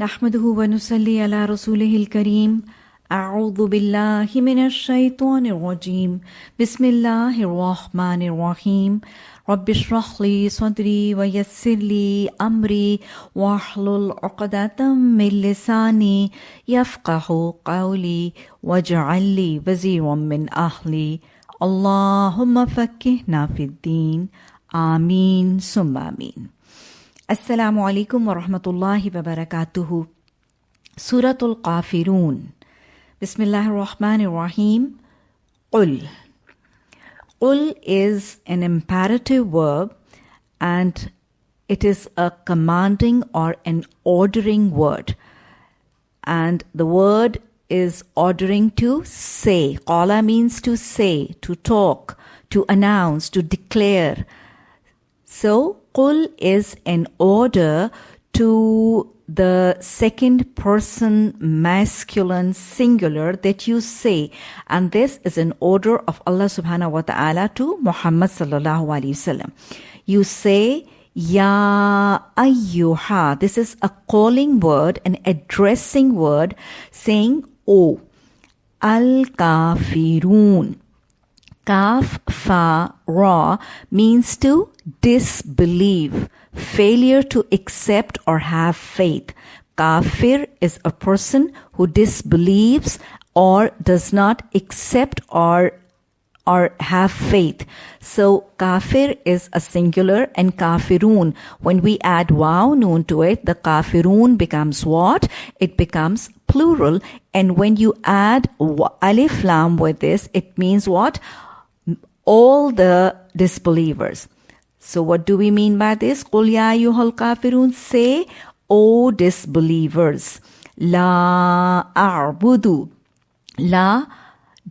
نحمده ونصلي على رسوله الكريم. أعوذ بالله من الشيطان الرجيم. بسم الله الرحمن الرحيم. رب اشرح لي صدري ويسر لي أمري واحلل عقدة من لساني يفقه قولي واجعل لي وزيرا من أهلي. اللهم فكهنا في الدين. آمين. ثم آمين. Assalamu alaykum wa rahmatullahi wa barakatuhu. Suratul Kafirun. Bismillahir Rahmanir Rahim. Qul. Qul is an imperative verb and it is a commanding or an ordering word. And the word is ordering to say. Qala means to say, to talk, to announce, to declare. So, qul is an order to the second person masculine singular that you say. And this is an order of Allah subhanahu wa ta'ala to Muhammad sallallahu alaihi wasallam you say ya ayyuha this is a calling word an addressing word saying o al kafirun Kaf, fa, ra means to disbelieve, failure to accept or have faith. Kafir is a person who disbelieves or does not accept or or have faith. So kafir is a singular and kafirun. When we add wow noon to it, the kafirun becomes what? It becomes plural. And when you add alif lam with this, it means what? all the disbelievers. So what do we mean by this? قُلْ يَا أَيُّهَا الْكَافِرُونَ Say, O disbelievers, La a'budu. La,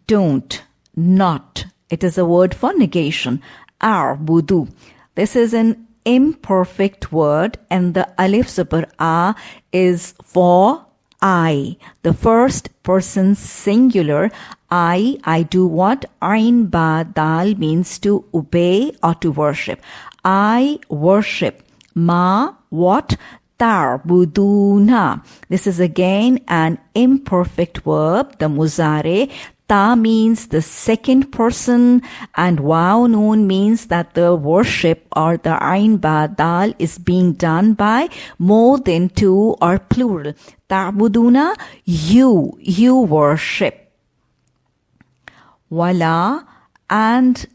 don't, not. It is a word for negation. A'budu. This is an imperfect word and the alif super a is for I, the first person singular. I, I do what? Ain ba dal means to obey or to worship. I worship. Ma, what? Tarbuduna. This is again an imperfect verb, the muzare. Ta means the second person and noon means that the worship or the ain ba dal is being done by more than two or plural. Ta'buduna, you, you worship. Wala and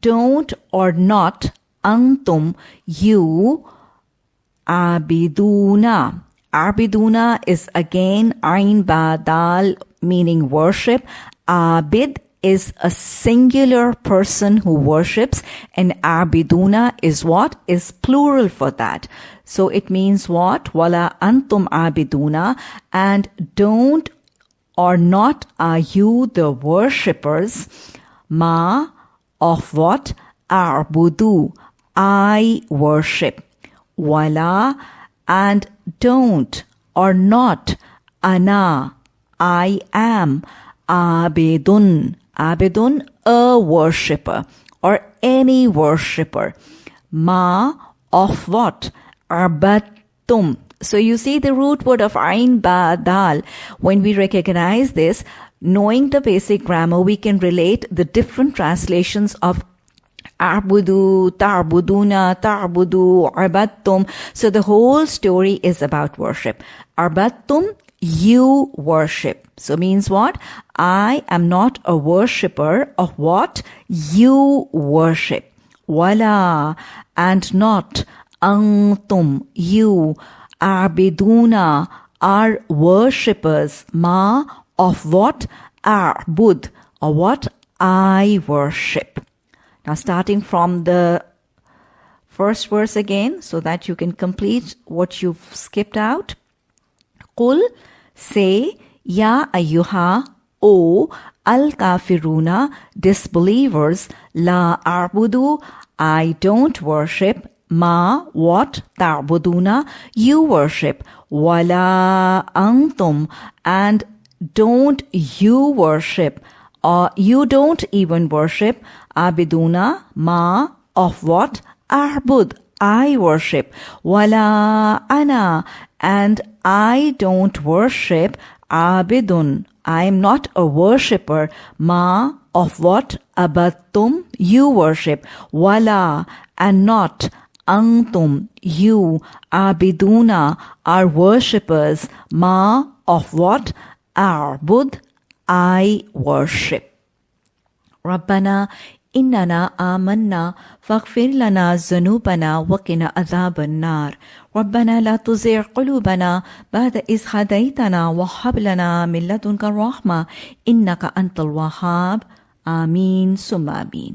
don't or not antum, you abiduna. Abiduna is again ain ba dal meaning worship. Abid is a singular person who worships and abiduna is what? Is plural for that. So it means what? Wala antum abiduna and don't or not are you the worshippers ma of what? Arbudu. I worship. Wala and don't or not ana I am abidun. Abidun a worshipper or any worshipper. Ma of what? Arbatum. So you see the root word of ain ba dal. When we recognize this knowing the basic grammar we can relate the different translations of Arbudu, Tarbuduna, Tarbudu, Arbattum. So the whole story is about worship. Arbattum, you worship. So means what? I am not a worshipper of what you worship. Wala and not antum, you arbiduna are worshippers ma of what arbud or what I worship. Now, starting from the first verse again, so that you can complete what you've skipped out. Qul, say, Ya ayyuha, O al kafiruna, disbelievers, la arbudu, I don't worship, ma, what, ta'buduna, you worship, wala antum, and don't you worship, or you don't even worship, abiduna ma of what? Arbud I worship wala ana and I don't worship abidun. I am not a worshipper. Ma of what abatum you worship. Wala and not antum you abiduna are worshippers. Ma of what arbud I worship. Rabbana إننا آمنا فاغفر لنا ذنوبنا وقنا عذاب النار. ربنا لا تزغ قلوبنا بعد إذ هديتنا وهب لنا من لدنك الرحمة إنك أنت الوهاب. آمين. ثم آمين.